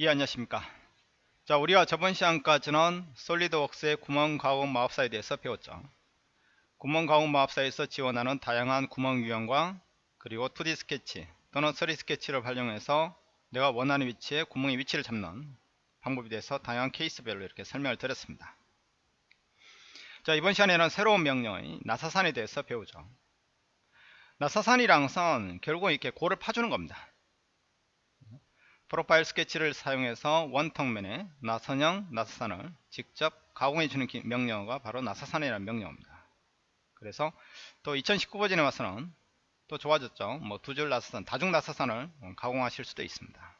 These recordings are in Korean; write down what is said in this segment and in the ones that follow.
예 안녕하십니까? 자 우리가 저번 시간까지는 솔리드웍스의 구멍 가공 마법사에 대해서 배웠죠. 구멍 가공 마법사에서 지원하는 다양한 구멍 유형과 그리고 2D 스케치 또는 3D 스케치를 활용해서 내가 원하는 위치에 구멍의 위치를 잡는 방법에 대해서 다양한 케이스별로 이렇게 설명을 드렸습니다. 자 이번 시간에는 새로운 명령의 나사산에 대해서 배우죠. 나사산이랑 선 결국 이렇게 골을 파주는 겁니다 프로파일 스케치를 사용해서 원턱면에 나선형 나사산을 직접 가공해주는 명령어가 바로 나사산이라는 명령어입니다. 그래서 또 2019 버전에 와서는 또 좋아졌죠. 뭐 두 줄 나사산, 다중 나사산을 가공하실 수도 있습니다.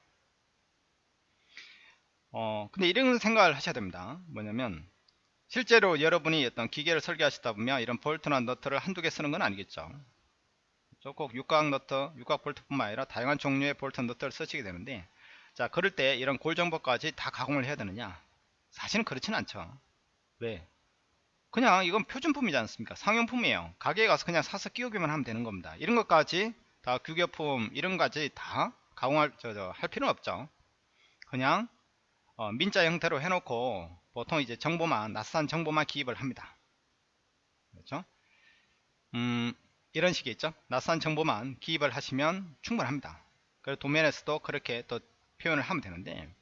어, 근데 이런 생각을 하셔야 됩니다. 뭐냐면 실제로 여러분이 어떤 기계를 설계하시다 보면 이런 볼트나 너트를 한두 개 쓰는 건 아니겠죠. 꼭 육각 너트, 육각 볼트뿐만 아니라 다양한 종류의 볼트 너트를 쓰시게 되는데 자 그럴 때 이런 골 정보까지 다 가공을 해야 되느냐? 사실은 그렇지는 않죠. 왜? 그냥 이건 표준품이지 않습니까? 상용품이에요. 가게에 가서 그냥 사서 끼우기만 하면 되는 겁니다. 이런 것까지 다 규격품 이런 까지 다 가공할 저, 저, 할 필요는 없죠. 그냥 어, 민자 형태로 해놓고 보통 이제 정보만 낯선 정보만 기입을 합니다. 그렇죠? 음 이런 식이 있죠? 낯선 정보만 기입을 하시면 충분합니다. 그리고 도면에서도 그렇게 또 표현을 하면 되는데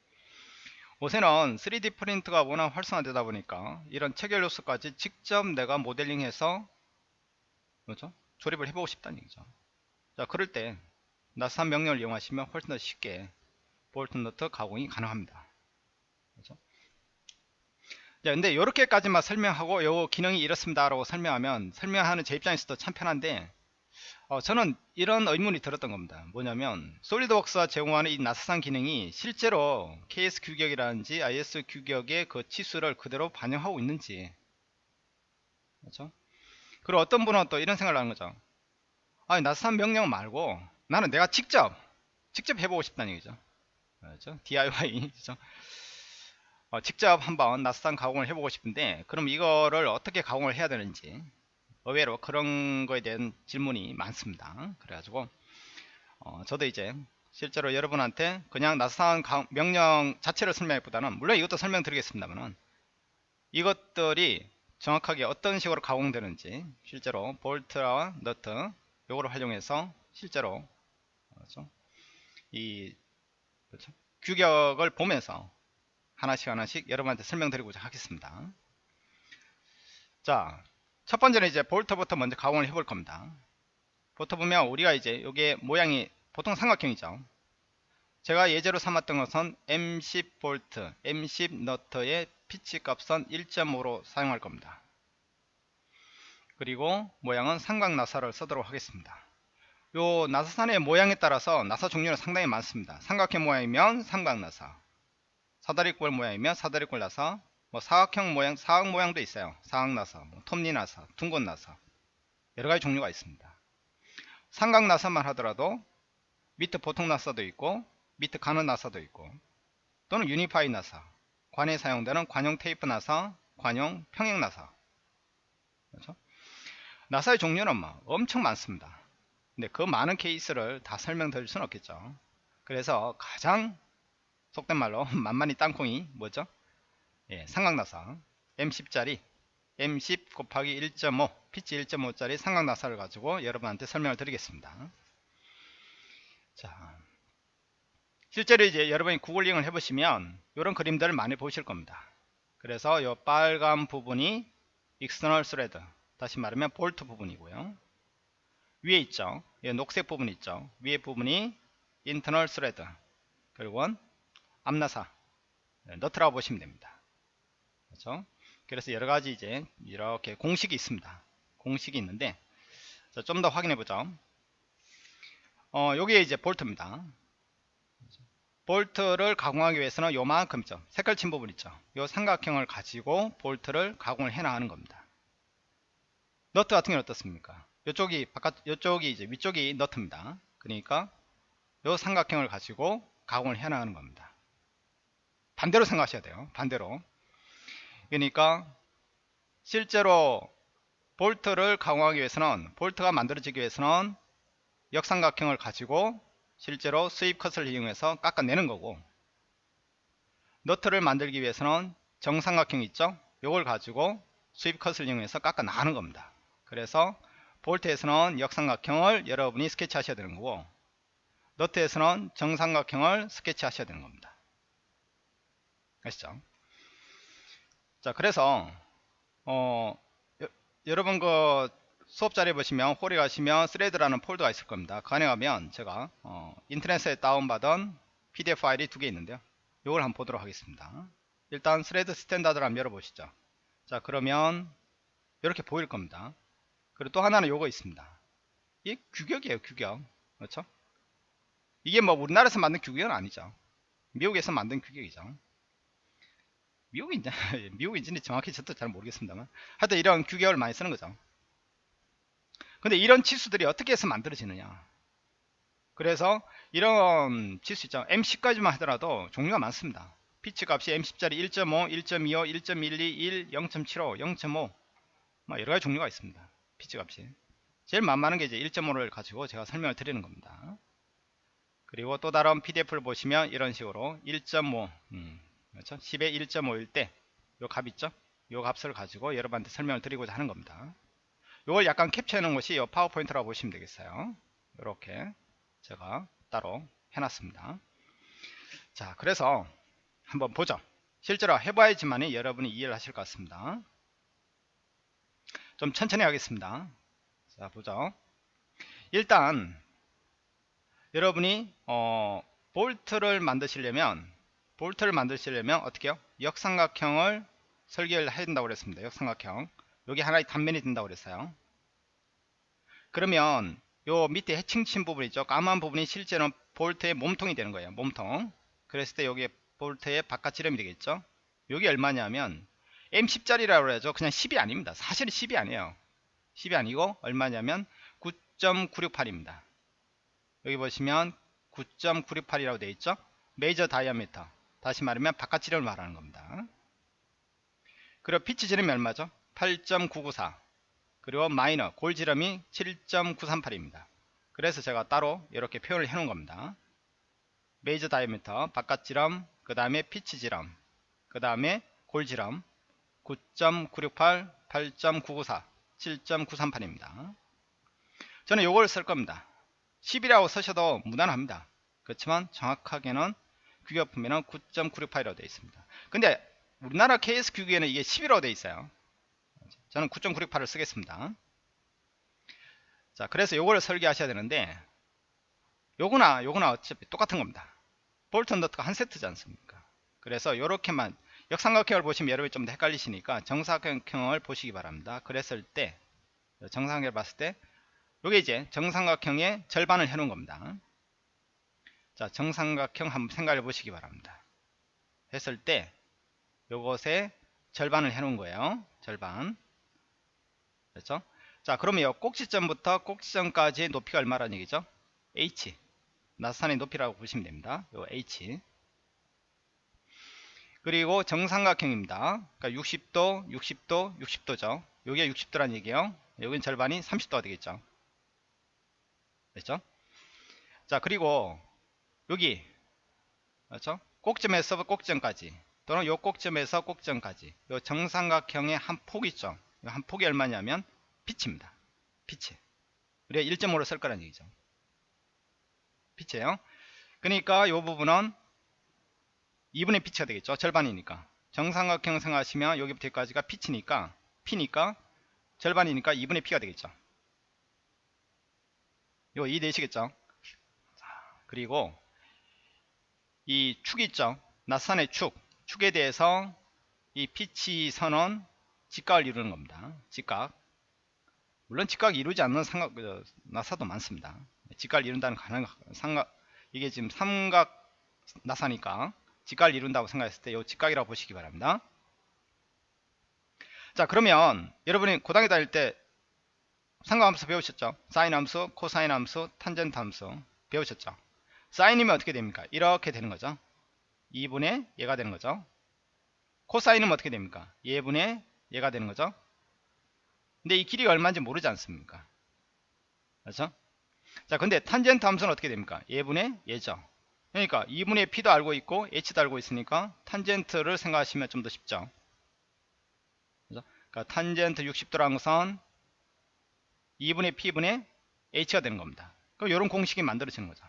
요새는 3D 프린트가 워낙 활성화되다 보니까 이런 체결 요소까지 직접 내가 모델링해서 그렇죠? 조립을 해보고 싶다는 얘기죠. 자 그럴 때 나스한 명령을 이용하시면 훨씬 더 쉽게 볼트 너트 가공이 가능합니다. 그렇죠? 자 근데 이렇게까지만 설명하고 요 기능이 이렇습니다 라고 설명하면 설명하는 제 입장에서도 참 편한데 어, 저는 이런 의문이 들었던 겁니다. 뭐냐면 솔리드웍스가 제공하는 이 나사산 기능이 실제로 KS 규격이라든지 IS 규격의 그 치수를 그대로 반영하고 있는지 그렇죠? 그리고 어떤 분은 또 이런 생각을 하는 거죠. 아니 나사산 명령 말고 나는 내가 직접 직접 해보고 싶다는 얘기죠. 그렇죠? DIY 그렇죠? 어, 직접 한번 나사산 가공을 해보고 싶은데 그럼 이거를 어떻게 가공을 해야 되는지 의외로 그런 거에 대한 질문이 많습니다. 그래가지고 어, 저도 이제 실제로 여러분한테 그냥 나사상 명령 자체를 설명하기보다는 물론 이것도 설명드리겠습니다만 이것들이 정확하게 어떤 식으로 가공되는지 실제로 볼트와 너트 요거를 활용해서 실제로 그렇죠? 이 그렇죠? 규격을 보면서 하나씩 하나씩 여러분한테 설명드리고자 하겠습니다. 자, 첫 번째는 이제 볼트부터 먼저 가공을 해볼 겁니다. 볼트 보면 우리가 이제 이게 모양이 보통 삼각형이죠. 제가 예제로 삼았던 것은 M10 볼트, M10 너트의 피치 값은 1.5로 사용할 겁니다. 그리고 모양은 삼각 나사를 쓰도록 하겠습니다. 요 나사산의 모양에 따라서 나사 종류는 상당히 많습니다. 삼각형 모양이면 삼각 나사, 사다리꼴 모양이면 사다리꼴 나사, 뭐 사각형 모양, 사각 모양도 있어요. 사각 나사, 뭐 톱니 나사, 둥근 나사 여러 가지 종류가 있습니다. 삼각 나사만 하더라도 밑에 보통 나사도 있고 밑에 가는 나사도 있고 또는 유니파이 나사, 관에 사용되는 관용 테이프 나사, 관용 평행 나사 그렇죠? 나사의 종류는 뭐 엄청 많습니다. 근데 그 많은 케이스를 다 설명드릴 수는 없겠죠. 그래서 가장 속된 말로 만만히 땅콩이 뭐죠? 예, 삼각나사 M10짜리 M10 곱하기 1.5 피치 1.5짜리 삼각나사를 가지고 여러분한테 설명을 드리겠습니다. 자, 실제로 이제 여러분이 구글링을 해보시면 이런 그림들을 많이 보실 겁니다. 그래서 이 빨간 부분이 external thread 다시 말하면 볼트 부분이고요. 위에 있죠. 녹색 부분 있죠. 위에 부분이 internal thread 그리고 암나사 네, 너트라고 보시면 됩니다. 그렇죠? 그래서 여러 가지 이제 이렇게 공식이 있습니다. 공식이 있는데 좀 더 확인해 보죠. 어, 여기에 이제 볼트입니다. 볼트를 가공하기 위해서는 요만큼죠. 색깔 친 부분 있죠. 요 삼각형을 가지고 볼트를 가공을 해 나가는 겁니다. 너트 같은 경우는 어떻습니까? 이쪽이 바깥 이쪽이 이제 위쪽이 너트입니다. 그러니까 요 삼각형을 가지고 가공을 해 나가는 겁니다. 반대로 생각하셔야 돼요. 반대로. 그러니까 실제로 볼트를 가공하기 위해서는 볼트가 만들어지기 위해서는 역삼각형을 가지고 실제로 수입 컷을 이용해서 깎아내는 거고 너트를 만들기 위해서는 정삼각형 있죠? 요걸 가지고 수입 컷을 이용해서 깎아 나가는 겁니다. 그래서 볼트에서는 역삼각형을 여러분이 스케치 하셔야 되는 거고 너트에서는 정삼각형을 스케치 하셔야 되는 겁니다. 아시죠 자 그래서 어 여, 여러분 그 수업 자료에 보시면 홀에 가시면 thread라는 폴더가 있을 겁니다. 그 안에 가면 제가 어, 인터넷에 다운받은 pdf 파일이 두 개 있는데요. 이걸 한번 보도록 하겠습니다. 일단 thread standard를 한번 열어보시죠. 자 그러면 이렇게 보일 겁니다. 그리고 또 하나는 요거 있습니다. 이게 규격이에요 규격. 그렇죠? 이게 뭐 우리나라에서 만든 규격은 아니죠. 미국에서 만든 규격이죠 미국인지 미국인지 정확히 저도 잘 모르겠습니다만. 하여튼 이런 규격을 많이 쓰는 거죠. 근데 이런 치수들이 어떻게 해서 만들어지느냐. 그래서 이런 치수 있죠 M10까지만 하더라도 종류가 많습니다. 피치 값이 M10짜리 1.5, 1.25, 1.12, 1, 0.75, 0.5 뭐 여러가지 종류가 있습니다. 피치 값이. 제일 만만한 게 이제 1.5를 가지고 제가 설명을 드리는 겁니다. 그리고 또 다른 PDF를 보시면 이런 식으로 1.5 음, 그렇죠? 10에 1.5일 때 요 값 있죠? 요 값을 가지고 여러분한테 설명을 드리고자 하는 겁니다. 요걸 약간 캡처해 놓은 것이 요 파워포인트라고 보시면 되겠어요. 이렇게 제가 따로 해놨습니다. 자, 그래서 한번 보죠. 실제로 해봐야지만이 여러분이 이해를 하실 것 같습니다. 좀 천천히 하겠습니다. 자, 보죠. 일단 여러분이 어, 볼트를 만드시려면 볼트를 만드시려면 어떻게 해요? 역삼각형을 설계를 해야 된다고 그랬습니다. 역삼각형. 여기 하나의 단면이 된다고 그랬어요. 그러면 요 밑에 해칭 친 부분 있죠. 까만 부분이 실제로 볼트의 몸통이 되는 거예요. 몸통. 그랬을 때 여기에 볼트의 바깥 지름이 되겠죠. 여기 얼마냐면 M10짜리라고 그러죠. 그냥 10이 아닙니다. 사실은 10이 아니에요. 10이 아니고 얼마냐면 9.968입니다. 여기 보시면 9.968이라고 되어 있죠. major diameter. 다시 말하면 바깥 지름을 말하는 겁니다. 그리고 피치 지름이 얼마죠? 8.994 그리고 마이너 골 지름이 7.938입니다. 그래서 제가 따로 이렇게 표현을 해 놓은 겁니다. major diameter 바깥 지름 그 다음에 피치 지름 그 다음에 골 지름 9.968 8.994 7.938입니다. 저는 요걸 쓸 겁니다. 10이라고 쓰셔도 무난합니다. 그렇지만 정확하게는 규격품에는 9.968이라고 되어 있습니다. 근데 우리나라 KS 규격에는 이게 11이라고 되어 있어요. 저는 9.968을 쓰겠습니다. 자, 그래서 요거를 설계하셔야 되는데 요거나 요거나 어차피 똑같은 겁니다. 볼트 너트가 한 세트지 않습니까? 그래서 요렇게만 역삼각형을 보시면 여러분이 좀 더 헷갈리시니까 정사각형을 보시기 바랍니다. 그랬을 때 정사각형을 봤을 때 요게 이제 정삼각형의 절반을 해놓은 겁니다. 자, 정삼각형 한번 생각해 보시기 바랍니다. 했을 때 요것의 절반을 해 놓은 거예요. 절반. 그렇죠? 자, 그러면 요 꼭지점부터 꼭지점까지 높이가 얼마라는 얘기죠? h. 나사산의 높이라고 보시면 됩니다. 요 h. 그리고 정삼각형입니다. 그러니까 60도, 60도, 60도죠. 요게 60도란 얘기예요. 여기는 절반이 30도가 되겠죠. 됐죠? 자, 그리고 여기 그렇죠? 꼭점에서 꼭점까지 또는 요 꼭점에서 꼭점까지 요 정삼각형의 한 폭 있죠. 한 폭이 얼마냐면 피치입니다. 피치. 우리가 1.5로 쓸 거란 얘기죠. 피치예요. 그러니까 요 부분은 2분의 피치가 되겠죠. 절반이니까. 정삼각형 생각하시면 여기부터 여기까지가 피치니까 P니까 절반이니까 2분의 P가 되겠죠. 이거 이해되시겠죠? 그리고 이 축 있죠 나선의 축 축에 대해서 이 피치 선은 직각을 이루는 겁니다. 직각. 물론 직각 이루지 않는 삼각 그, 나사도 많습니다. 직각을 이룬다는 가능 삼각 이게 지금 삼각 나사니까 직각을 이룬다고 생각했을 때 이 직각이라고 보시기 바랍니다. 자 그러면 여러분이 고등학교 다닐 때 삼각함수 배우셨죠? 사인 함수 코사인 함수 탄젠트 함수 배우셨죠 사인이면 어떻게 됩니까? 이렇게 되는 거죠. 2분의 얘가 되는 거죠. 코사인은 어떻게 됩니까? 예분의 얘가 되는 거죠. 근데 이 길이가 얼마인지 모르지 않습니까? 그렇죠? 자, 근데 탄젠트 함수는 어떻게 됩니까? 예분의 얘죠. 그러니까 2분의 P도 알고 있고 H도 알고 있으니까 탄젠트를 생각하시면 좀 더 쉽죠. 그죠? 그러니까 탄젠트 60도라는 것은 2분의 P분의 H가 되는 겁니다. 그럼 이런 공식이 만들어지는 거죠.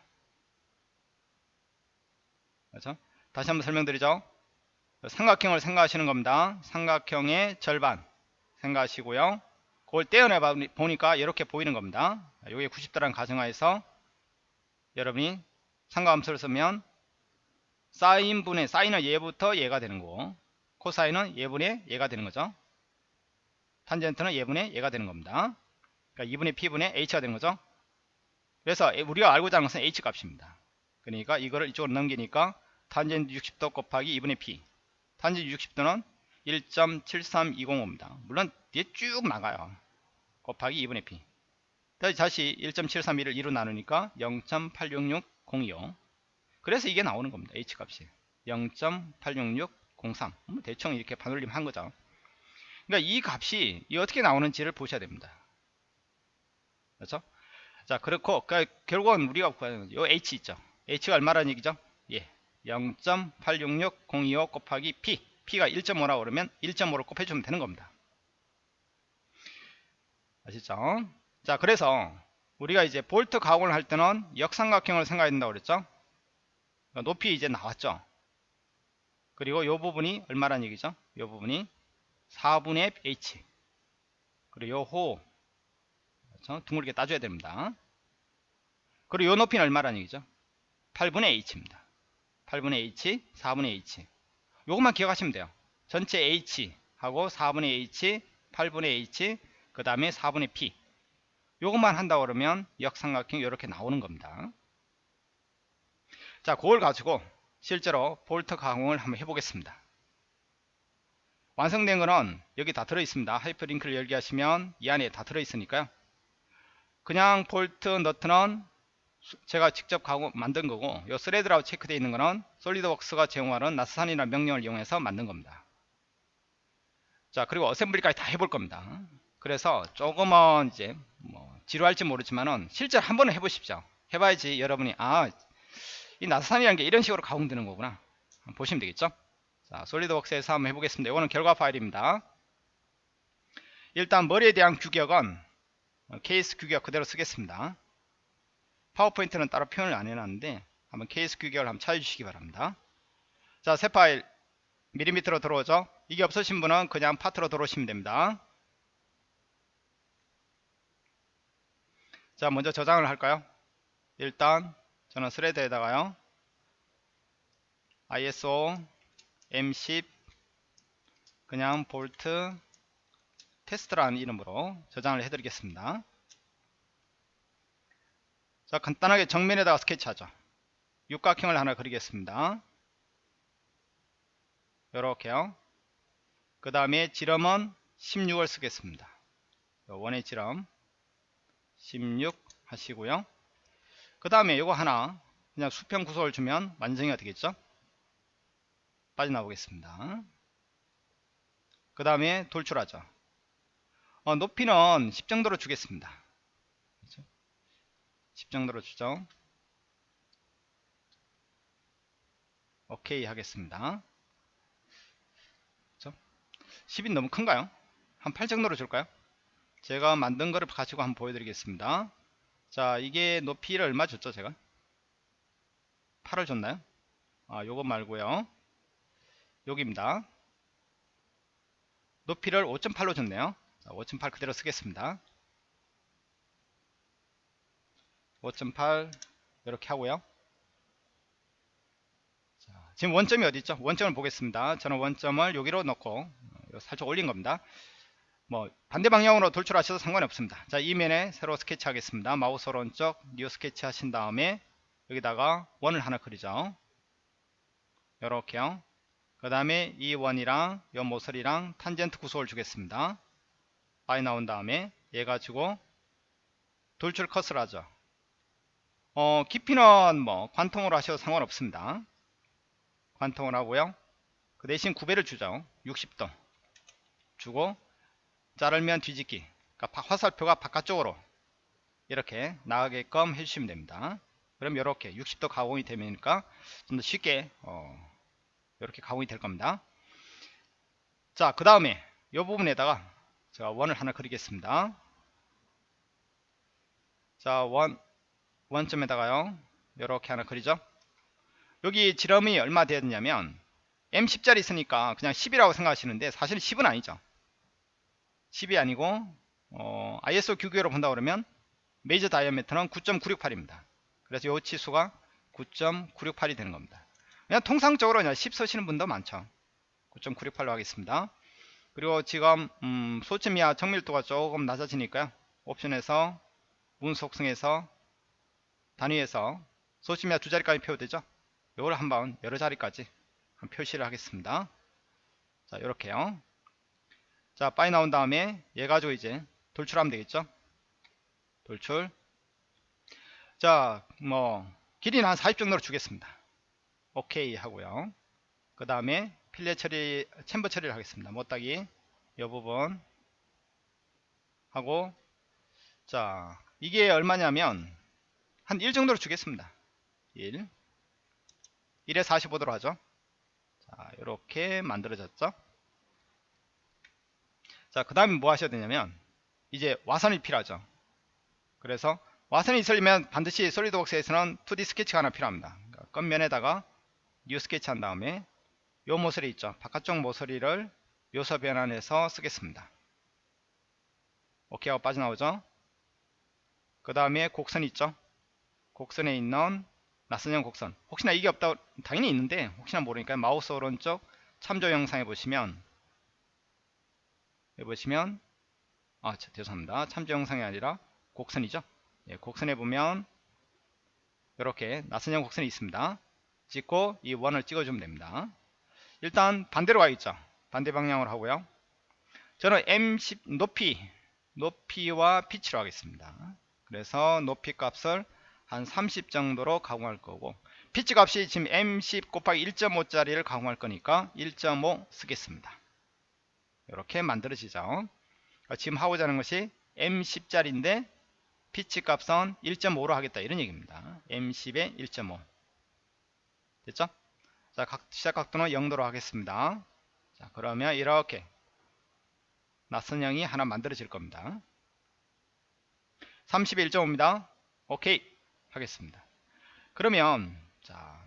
그렇죠? 다시 한번 설명드리죠. 삼각형을 생각하시는 겁니다. 삼각형의 절반 생각하시고요. 그걸 떼어내 보니까 이렇게 보이는 겁니다. 여기 90도라는 가정하에서 여러분이 삼각함수를 쓰면 사인분의 사인은 얘부터 얘가 되는 거고 코사인은 얘분의 얘가 되는 거죠. 탄젠트는 얘분의 얘가 되는 겁니다. 그러니까 2분의 P분의 H가 되는 거죠. 그래서 우리가 알고자 하는 것은 H 값입니다. 그러니까 이거를 이쪽으로 넘기니까 탄젠트 60도 곱하기 2분의 P 탄젠트 60도는 1.73205입니다. 물론 뒤에 쭉 나가요. 곱하기 2분의 P 다시 1.731을 2로 나누니까 0.866025 그래서 이게 나오는 겁니다. H 값이 0.86603뭐 대충 이렇게 반올림 한 거죠. 그러니까 이 값이 어떻게 나오는지를 보셔야 됩니다. 그렇죠? 자, 그렇고 그러니까 결국은 우리가 구하는 요 H 있죠. H가 얼마라는 얘기죠? 예. 0.866025 곱하기 P. P가 1.5라고 그러면 1.5를 곱해주면 되는 겁니다. 아시죠? 자, 그래서 우리가 이제 볼트 가공을 할 때는 역삼각형을 생각해야 된다고 그랬죠? 높이 이제 나왔죠? 그리고 요 부분이 얼마란 얘기죠? 요 부분이 4분의 H. 그리고 요 호. 그렇죠? 둥글게 따줘야 됩니다. 그리고 요 높이는 얼마란 얘기죠? 8분의 H입니다. 8분의 H, 4분의 H. 요것만 기억하시면 돼요. 전체 H 하고 4분의 H, 8분의 H, 그 다음에 4분의 P. 요것만 한다 그러면 역삼각형이 이렇게 나오는 겁니다. 자, 그걸 가지고 실제로 볼트 가공을 한번 해보겠습니다. 완성된 거는 여기 다 들어있습니다. 하이퍼링크를 열게 하시면 이 안에 다 들어있으니까요. 그냥 볼트 너트는 제가 직접 가공 만든 거고 요 thread라고 체크되어 있는 거는 SolidWorks가 제공하는 나사산이라는 명령을 이용해서 만든 겁니다. 자 그리고 assembly까지 다 해볼 겁니다. 그래서 조금은 이제 뭐 지루할지 모르지만은 실제로 한 번은 해보십시오. 해봐야지 여러분이 아 이 나스산이라는 게 이런 식으로 가공되는 거구나 보시면 되겠죠. 자 솔리드웍스에서 한번 해보겠습니다. 이거는 결과 파일입니다. 일단 머리에 대한 규격은 케이스 규격 그대로 쓰겠습니다. 파워포인트는 따로 표현을 안 해놨는데 한번 케이스 규격을 한번 찾아주시기 바랍니다. 자, 새 파일 밀리미터로 들어오죠. 이게 없으신 분은 그냥 파트로 들어오시면 됩니다. 자, 먼저 저장을 할까요? 일단 저는 thread에다가요. ISO M10 그냥 볼트 테스트라는 이름으로 저장을 해드리겠습니다. 자 간단하게 정면에다가 스케치하죠. 육각형을 하나 그리겠습니다. 이렇게요. 그 다음에 지름은 16을 쓰겠습니다. 원의 지름 16 하시고요. 그 다음에 이거 하나 그냥 수평 구속을 주면 완성이 되겠죠. 빠져나오겠습니다. 그 다음에 돌출하죠. 어, 높이는 10 정도로 주겠습니다. 10 정도로 주죠. 오케이 하겠습니다. 그렇죠? 10이 너무 큰가요? 한 8 정도로 줄까요? 제가 만든 거를 가지고 한번 보여드리겠습니다. 자, 이게 높이를 얼마 줬죠, 제가? 8을 줬나요? 아, 요거 말고요. 여기입니다. 높이를 5.8로 줬네요. 5.8 그대로 쓰겠습니다. 5.8 이렇게 하고요. 자, 지금 원점이 어디 있죠? 원점을 보겠습니다. 저는 원점을 여기로 넣고 어, 살짝 올린 겁니다. 뭐 반대 방향으로 돌출하셔도 상관이 없습니다. 자, 이 면에 새로 스케치 하겠습니다. 마우스 오른쪽 new sketch 하신 다음에 여기다가 원을 하나 그리죠. 이렇게요. 그 다음에 이 원이랑 이 모서리랑 탄젠트 구속을 주겠습니다. 빠져나온 다음에 얘 가지고 돌출 컷을 하죠. 어, 깊이는 뭐 관통으로 하셔도 상관없습니다. 관통을 하고요. 그 대신 9배를 주죠. 60도 주고 자르면 뒤집기 그러니까 화살표가 바깥쪽으로 이렇게 나가게끔 해주시면 됩니다. 그럼 이렇게 60도 가공이 되니까 좀 더 쉽게 어, 이렇게 가공이 될 겁니다. 자, 그 다음에 이 부분에다가 제가 원을 하나 그리겠습니다. 자, 원, 원점에다가요. 이렇게 하나 그리죠. 여기 지름이 얼마 되었냐면 M10짜리 있으니까 그냥 10이라고 생각하시는데 사실은 10은 아니죠. 10이 아니고 어, ISO 규격으로 본다 그러면 메이저 다이아메터는 9.968입니다. 그래서 이 치수가 9.968이 되는 겁니다. 그냥 통상적으로 그냥 10 쓰시는 분도 많죠. 9.968로 하겠습니다. 그리고 지금 음, 소침이와 정밀도가 조금 낮아지니까요. 옵션에서 문 속성에서 단위에서 소침이와 두 자리까지 표시되죠. 이걸 한번 여러 자리까지 표시를 하겠습니다. 자, 이렇게요. 자, 빠이 나온 다음에 얘 가지고 이제 돌출하면 되겠죠. 돌출. 자, 뭐 길이는 한 40 정도로 주겠습니다. 오케이 하고요. 그 다음에 필레 처리, 챔버 처리를 하겠습니다. 못따기 이 부분 하고 자, 이게 얼마냐면 한 1 정도로 주겠습니다. 1 1에 45도로 하죠. 자, 이렇게 만들어졌죠. 자, 그 다음에 뭐 하셔야 되냐면 이제 와선이 필요하죠. 그래서 와선이 있으려면 반드시 솔리드웍스에서는 2D 스케치가 하나 필요합니다. 그러니까 끝면에다가 new sketch 한 다음에 요 모서리 있죠. 바깥쪽 모서리를 요소 변환해서 쓰겠습니다. 오케이 하고 빠져나오죠. 그 다음에 곡선 있죠. 곡선에 있는 나선형 곡선. 혹시나 이게 없다 당연히 있는데 혹시나 모르니까 마우스 오른쪽 참조 형상에 보시면 여기 보시면 아 죄송합니다. 참조 형상이 아니라 곡선이죠? 예, 곡선에 보면 이렇게 낯선형 곡선이 있습니다. 찍고 이 원을 찍어주면 됩니다. 일단 반대로 가있죠? 반대 방향으로 하고요. 저는 M10 높이 높이와 피치로 하겠습니다. 그래서 높이 값을 한 30 정도로 가공할 거고 피치 값이 지금 M10 곱하기 1.5짜리를 가공할 거니까 1.5 쓰겠습니다. 이렇게 만들어지죠. 그러니까 지금 하고자 하는 것이 M10짜리인데 피치 값은 1.5로 하겠다 이런 얘기입니다. M10에 1.5 됐죠? 자, 각, 시작 각도는 0도로 하겠습니다. 자, 그러면 이렇게 낯선형이 하나 만들어질 겁니다. 30에 1.5입니다. 오케이. 하겠습니다. 그러면 자,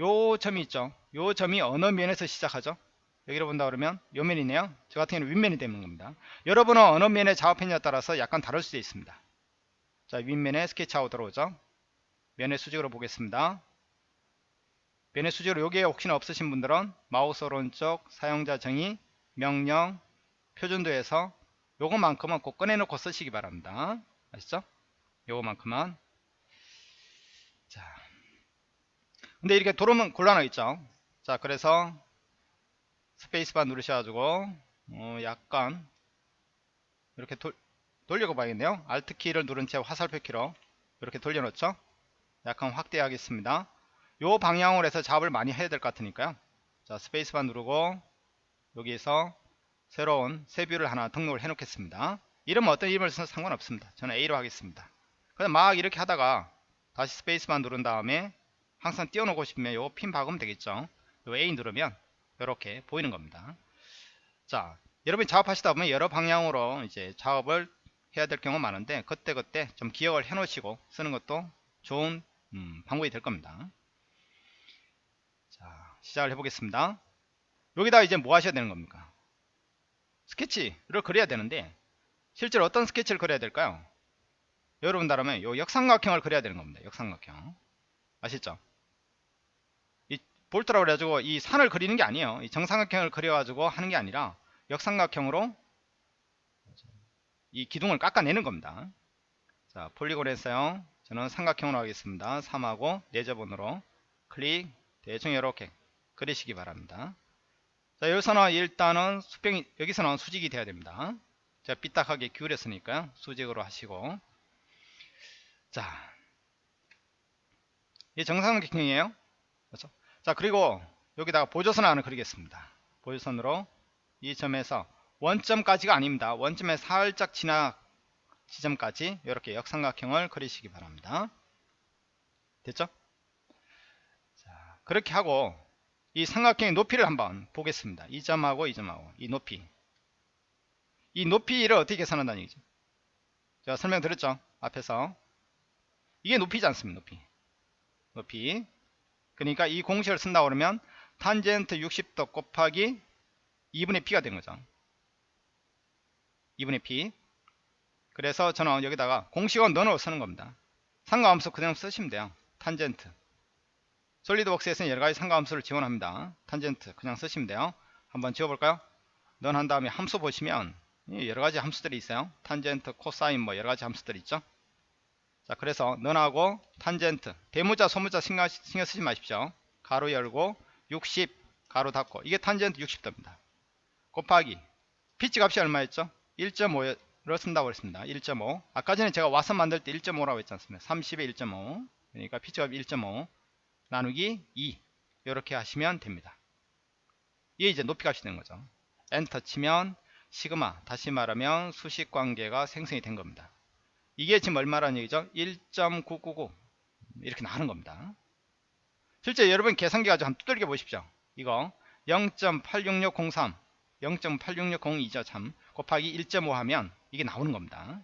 요 점이 있죠. 요 점이 어느 면에서 시작하죠? 여기로 본다 그러면 요 면이네요. 저 같은 경우는 윗면이 되는 겁니다. 여러분은 어느 면에 작업했냐에 따라서 약간 다를 수도 있습니다. 자, 윗면에 스케치하고 들어오죠. 면의 수직으로 보겠습니다. 면의 수직으로 여기에 혹시나 없으신 분들은 마우스 오른쪽 사용자 정의 명령 표준도에서 요거만큼은 꼭 꺼내놓고 쓰시기 바랍니다. 아시죠? 요거만큼은 자, 근데 이렇게 돌으면 곤란하겠죠. 자, 그래서 스페이스바 누르셔가지고 어, 약간 이렇게 돌, 돌려고 봐야겠네요. Alt 키를 누른 채 화살표 키로 이렇게 돌려놓죠. 약간 확대하겠습니다. 요 방향으로 해서 작업을 많이 해야 될 것 같으니까요. 자, 스페이스바 누르고 여기에서 새로운 새 view를 하나 등록을 해 놓겠습니다. 이름 어떤 이름을 써도 상관없습니다. 저는 A로 하겠습니다. 그냥 막 이렇게 하다가 다시 스페이스만 누른 다음에 항상 띄워놓고 싶으면 요 핀 박으면 되겠죠? 요 A 누르면 이렇게 보이는 겁니다. 자 여러분이 작업하시다 보면 여러 방향으로 이제 작업을 해야 될 경우가 많은데 그때그때 좀 기억을 해 놓으시고 쓰는 것도 좋은 음, 방법이 될 겁니다. 자 시작을 해 보겠습니다. 여기다 이제 뭐 하셔야 되는 겁니까? 스케치를 그려야 되는데 실제로 어떤 스케치를 그려야 될까요 여러분다라면 요 역삼각형을 그려야 되는 겁니다. 역삼각형. 아시죠? 이 볼트라고 그래가지고 이 산을 그리는 게 아니에요. 이 정삼각형을 그려가지고 하는 게 아니라 역삼각형으로 이 기둥을 깎아내는 겁니다. 자, 폴리곤 했어요. 저는 삼각형으로 하겠습니다. 3하고 레저본으로 클릭 대충 이렇게 그리시기 바랍니다. 자, 여기서는 일단은 수평이 여기서는 수직이 돼야 됩니다. 제가 삐딱하게 기울였으니까 수직으로 하시고 자, 이 정상각형이에요. 그렇죠? 자, 그리고 여기다가 보조선 하나 그리겠습니다. 보조선으로 이 점에서 원점까지가 아닙니다. 원점에 살짝 지나 지점까지 이렇게 역삼각형을 그리시기 바랍니다. 됐죠? 자, 그렇게 하고 이 삼각형의 높이를 한번 보겠습니다. 이 점하고 이 점하고 이 높이 이 높이를 어떻게 계산한다는 얘기죠? 제가 설명드렸죠? 앞에서 이게 높이지 않습니다. 높이 높이 그러니까 이 공식을 쓴다 그러면 탄젠트 60도 곱하기 2분의 p가 된 거죠. 2분의 p 그래서 저는 여기다가 공식은 너로 쓰는 겁니다. 삼각함수 그냥 쓰시면 돼요. 탄젠트 SolidWorks에서는 여러가지 삼각함수를 지원합니다. 탄젠트 그냥 쓰시면 돼요. 한번 지워볼까요? 는 한 다음에 함수 보시면 여러가지 함수들이 있어요. 탄젠트, 코사인 뭐 여러가지 함수들이 있죠. 자 그래서 는하고 탄젠트 대문자 소문자 신경, 신경 쓰지 마십시오. 가로 열고 60 가로 닫고 이게 탄젠트 60도입니다. 곱하기 피치 값이 얼마였죠? 1.5를 쓴다고 했습니다. 1.5 아까 전에 제가 와서 만들 때 1.5라고 했지 않습니까? 30에 1.5 그러니까 피치 값이 1.5 나누기 2 이렇게 하시면 됩니다. 이게 이제 높이 값이 되는 거죠. 엔터 치면 시그마 다시 말하면 수식 관계가 생성이 된 겁니다. 이게 지금 얼마라는 얘기죠? 1.999 이렇게 나오는 겁니다. 실제 여러분 계산기 가지고 한번 두들겨 보십시오. 이거 0.86603 0.86602죠 참 곱하기 1.5 하면 이게 나오는 겁니다.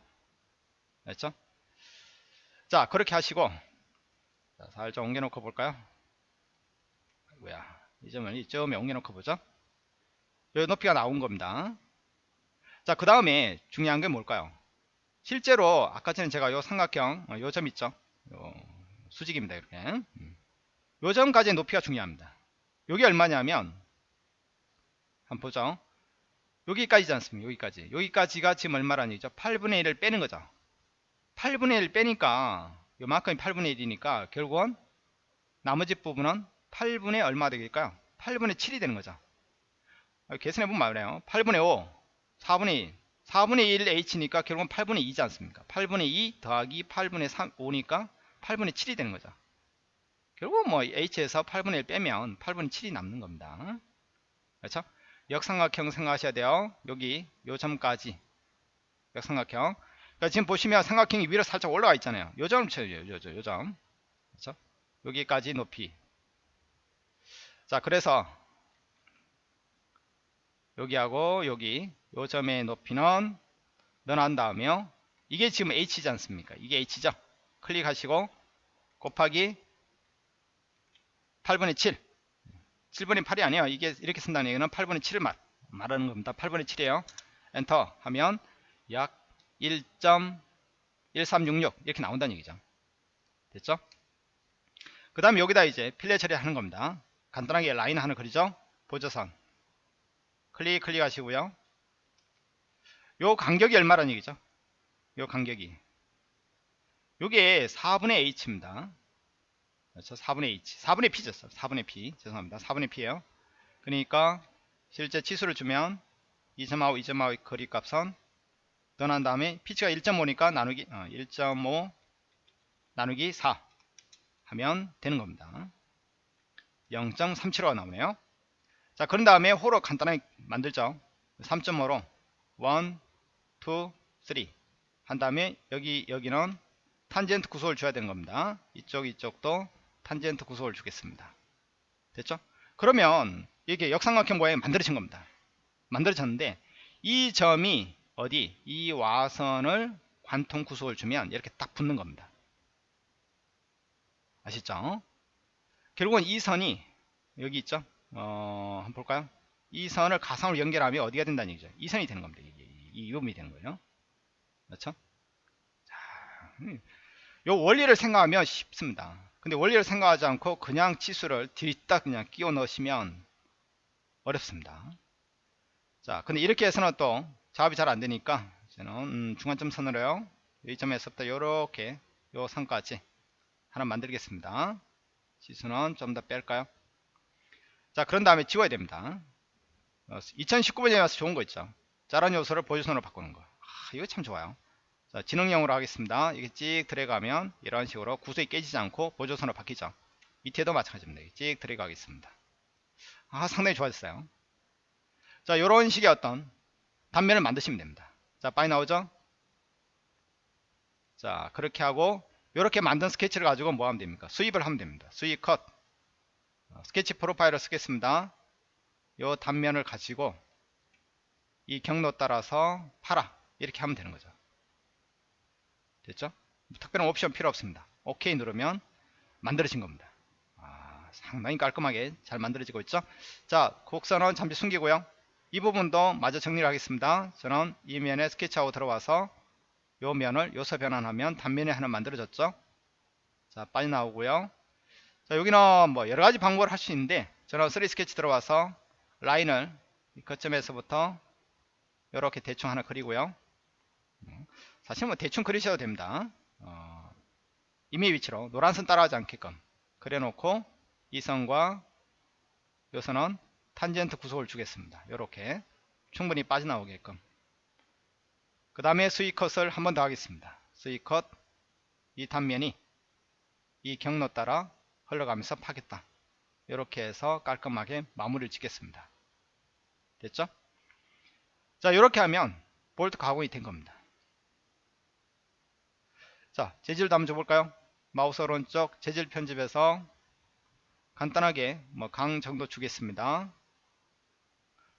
됐죠? 자 그렇게 하시고 자, 살짝 옮겨놓고 볼까요? 뭐야 이 점을 이점에 옮겨놓고 보죠. 요 높이가 나온 겁니다. 자 그 다음에 중요한 게 뭘까요? 실제로 아까 전에 제가 요 삼각형 어, 요점 있죠? 요 수직입니다 이렇게 음. 요 점까지의 높이가 중요합니다. 여기 얼마냐면 한번 보죠. 여기까지지 않습니까? 여기까지. 여기까지가 지금 얼마라는 얘기죠? 8분의 1을 빼는 거죠. 8분의 1 빼니까 요만큼이 8분의 1이니까 결국은 나머지 부분은 8분의 얼마 되겠까요? 8분의 7이 되는 거죠. 계산해보면 말해요. 8분의 5, 4분의 1, 4분의 1 h니까 결국은 8분의 2지 않습니까? 8분의 2 더하기 8분의 3, 5니까 8분의 7이 되는 거죠. 결국 뭐 h에서 8분의 1 빼면 8분의 7이 남는 겁니다. 그렇죠? 역삼각형 생각하셔야 돼요. 여기 요 점까지 역삼각형. 그러니까 지금 보시면 삼각형이 위로 살짝 올라가 있잖아요. 요 점을 쳐요. 요, 요, 요 점. 그렇죠? 여기까지 높이. 자, 그래서 여기하고 여기 요 점의 높이는 넣어난 다음에요. 이게 지금 h지 않습니까? 이게 h죠. 클릭하시고 곱하기 8분의 7 7분의 8이 아니에요. 이게 이렇게 쓴다는 얘기는 8분의 7을 말, 말하는 겁니다. 8분의 7이에요. 엔터 하면 약 1.1366 이렇게 나온다는 얘기죠. 됐죠? 그 다음에 여기다 이제 필레 처리하는 겁니다. 간단하게 라인 하나 그리죠? 보조선. 클릭 클릭 하시고요 요 간격이 얼마라는 얘기죠? 요 간격이. 요게 4분의 h입니다. 그렇죠? 4분의 h. 4분의 p죠 4분의 p. 죄송합니다. 4분의 p에요. 그러니까 실제 치수를 주면 2.5 2.5 거리값은 떠난 다음에 피치가 1.5니까 나누기 어, 1.5 나누기 4 하면 되는 겁니다. 0.375가 나오네요. 자 그런 다음에 호로 간단하게 만들죠. 3.5로 1 2 3 한 다음에 여기 여기는 탄젠트 구속을 줘야 되는 겁니다 이쪽 이쪽도 탄젠트 구속을 주겠습니다. 됐죠? 그러면 이게 역삼각형 모양이 만들어진 겁니다. 만들어졌는데 이 점이 어디 이 와선을 관통 구속을 주면 이렇게 딱 붙는 겁니다. 아시죠? 결국은 이 선이 여기 있죠? 어, 한번 볼까요? 이 선을 가상으로 연결하면 어디가 된다는 얘기죠? 이 선이 되는 겁니다. 이게 이 부분이 되는 거예요. 그렇죠? 자, 음. 요 원리를 생각하면 쉽습니다. 근데 원리를 생각하지 않고 그냥 치수를 뒤딱 그냥 끼워 넣으시면 어렵습니다. 자, 근데 이렇게 해서는 또 작업이 잘 안 되니까 저는 음, 중간점 선으로요. 이 점에서부터 이렇게 요 선까지 하나 만들겠습니다. 치수는 좀 더 뺄까요? 자, 그런 다음에 지워야 됩니다. 2019번에 와서 좋은 거 있죠. 자란 요소를 보조선으로 바꾸는 거. 아, 이거 참 좋아요. 자, 지능형으로 하겠습니다. 이게 찍 들어가면 이런 식으로 구석이 깨지지 않고 보조선으로 바뀌죠. 밑에도 마찬가지입니다. 찍 들어가겠습니다. 아, 상당히 좋아졌어요. 자, 이런 식의 어떤 단면을 만드시면 됩니다. 자, 빨리 나오죠? 자, 그렇게 하고 이렇게 만든 스케치를 가지고 뭐 하면 됩니까 수입을 하면 됩니다 수입 컷 어, 스케치 프로파일을 쓰겠습니다 요 단면을 가지고 이 경로 따라서 팔아. 이렇게 하면 되는 거죠. 됐죠? 특별한 옵션 필요 없습니다. 오케이 누르면 만들어진 겁니다. 아, 상당히 깔끔하게 잘 만들어지고 있죠? 자 곡선은 잠시 숨기고요. 이 부분도 마저 정리를 하겠습니다. 저는 이 면에 스케치하고 들어와서 요 면을 요소 변환하면 단면이 하나 만들어졌죠? 자 빨리 나오고요. 자 여기는 뭐 여러가지 방법을 할 수 있는데 저는 3 스케치 들어와서 라인을 이 거점에서부터 이렇게 대충 하나 그리고요. 음, 사실 뭐 대충 그리셔도 됩니다. 어, 임의 위치로 노란 선 따라하지 않게끔 그려놓고 이 선과 요 선은 탄젠트 구속을 주겠습니다. 이렇게 충분히 빠져나오게끔. 그 다음에 스위컷을 한 번 더 하겠습니다. 스위컷 이 단면이 이 경로 따라 흘러가면서 파겠다. 이렇게 해서 깔끔하게 마무리를 짓겠습니다. 됐죠 자 이렇게 하면 볼트 가공이 된 겁니다. 자 재질도 한번 줘볼까요? 마우스 오른쪽 재질 편집에서 간단하게 뭐 강 정도 주겠습니다.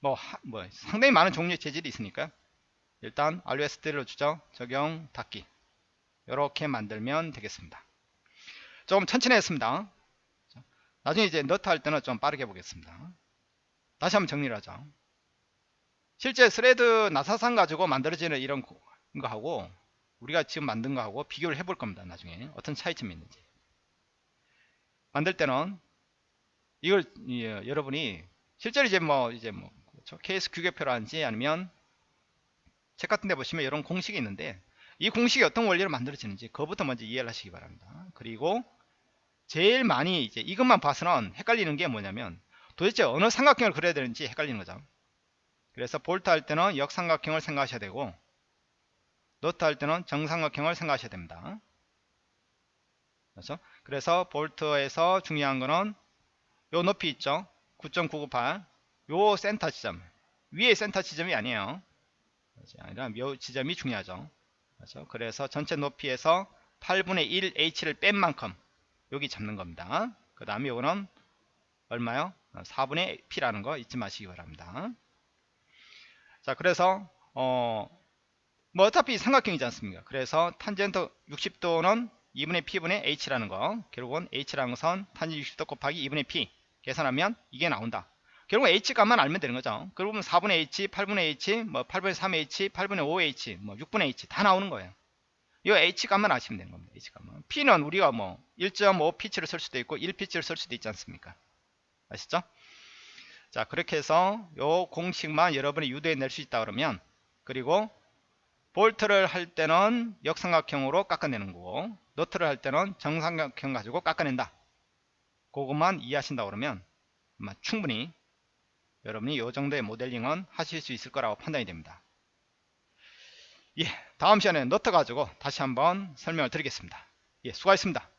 뭐, 하, 뭐 상당히 많은 종류의 재질이 있으니까요. 일단 RUSD로 주죠. 적용 닫기. 이렇게 만들면 되겠습니다. 조금 천천히 했습니다. 나중에 이제 너트 할 때는 좀 빠르게 보겠습니다. 다시 한번 정리를 하죠 실제 thread 나사산 가지고 만들어지는 이런 거하고 우리가 지금 만든 거하고 비교를 해볼 겁니다 나중에. 어떤 차이점이 있는지. 만들 때는 이걸 예, 여러분이 실제로 이제 뭐 이제 뭐 그렇죠? 케이스 규격표라든지 아니면 책 같은 데 보시면 이런 공식이 있는데 이 공식이 어떤 원리로 만들어지는지 그것부터 먼저 이해를 하시기 바랍니다. 그리고 제일 많이 이제 이것만 봐서는 헷갈리는 게 뭐냐면 도대체 어느 삼각형을 그려야 되는지 헷갈리는 거죠 그래서 볼트 할 때는 역삼각형을 생각하셔야 되고 너트 할 때는 정삼각형을 생각하셔야 됩니다. 그렇죠? 그래서 볼트에서 중요한 거는 요 높이 있죠? 9.998 요 센터 지점. 위에 센터 지점이 아니에요. 아니라 요 지점이 중요하죠. 그렇죠? 그래서 전체 높이에서 8분의 1 h를 뺀 만큼 여기 잡는 겁니다. 그 다음에 요거는 얼마요? 4분의 p라는 거 잊지 마시기 바랍니다 자 그래서 어 뭐 어차피 삼각형이지 않습니까? 그래서 탄젠트 60도는 2분의 p분의 h라는 거 결국은 h라는 것은 탄젠트 60도 곱하기 2분의 p 계산하면 이게 나온다. 결국 h 값만 알면 되는 거죠. 그러면 4분의 h 8분의 h 뭐 8분의 3h 8분의 5h 뭐 6분의 h 다 나오는 거예요. 이 h 값만 아시면 되는 겁니다 h 값만. P는 우리가 뭐 1.5 피치를 쓸 수도 있고 1 피치를 쓸 수도 있지 않습니까? 아시죠 자 그렇게 해서 요 공식만 여러분이 유도해 낼 수 있다 그러면 그리고 볼트를 할 때는 역삼각형으로 깎아내는 거고 너트를 할 때는 정삼각형 가지고 깎아낸다. 그것만 이해하신다 그러면 아마 충분히 여러분이 이 정도의 모델링은 하실 수 있을 거라고 판단이 됩니다. 예 다음 시간에 너트 가지고 다시 한번 설명을 드리겠습니다. 예 수고하셨습니다